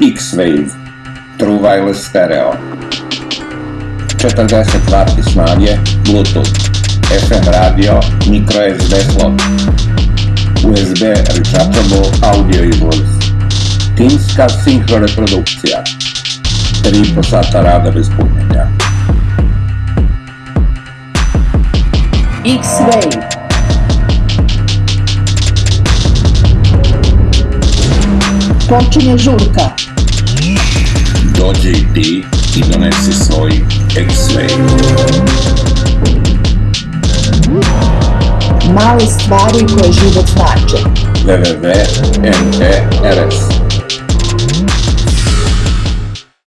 X-Wave, True Wireless Stereo, 40 W snage, Bluetooth, FM radio, micro SD slot, USB rechargeable audio izlaz, timska sinhro reprodukcija, 3,5 sata rada bez punjenja. X-Wave. Počinje žurka. Dođi i ti i donesi svoj X-Wave. Male stvari koje život znače. www.mtrs